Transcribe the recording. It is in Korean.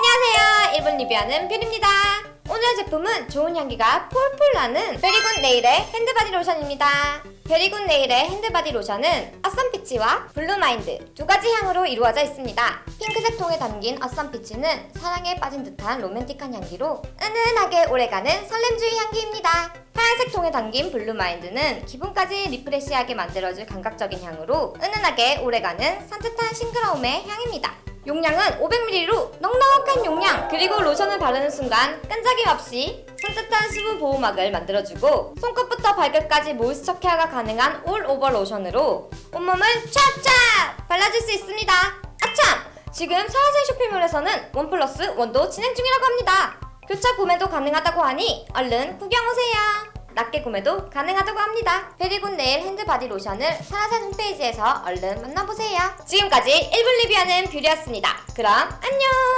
안녕하세요. 1분 리뷰하는 뷰리입니다. 오늘 제품은 좋은 향기가 폴폴 나는 베리굿 네일의 핸드바디 로션입니다. 베리굿 네일의 핸드바디 로션은 아썸피치와 블루마인드 두 가지 향으로 이루어져 있습니다. 핑크색 통에 담긴 아썸피치는 사랑에 빠진 듯한 로맨틱한 향기로 은은하게 오래가는 설렘주의 향기입니다. 하얀색 통에 담긴 블루마인드는 기분까지 refresh하게 만들어줄 감각적인 향으로 은은하게 오래가는 산뜻한 싱그러움의 향입니다. 용량은 500ml로 넉넉한 용량 그리고 로션을 바르는 순간 끈적임 없이 산뜻한 수분 보호막을 만들어주고 손끝부터 발끝까지 모이스처 케어가 가능한 all over 로션으로 온몸을 촥촥 발라줄 수 있습니다. 아참! 지금 사라산 쇼핑몰에서는 one plus one도 진행 중이라고 합니다. 교차 구매도 가능하다고 하니 얼른 구경오세요 낱개 구매도 가능하다고 합니다. 베리굿 네일 핸드바디 로션을 사라산 홈페이지에서 얼른 만나보세요. 지금까지 1분 리뷰하는 뷰리였습니다. 그럼 안녕!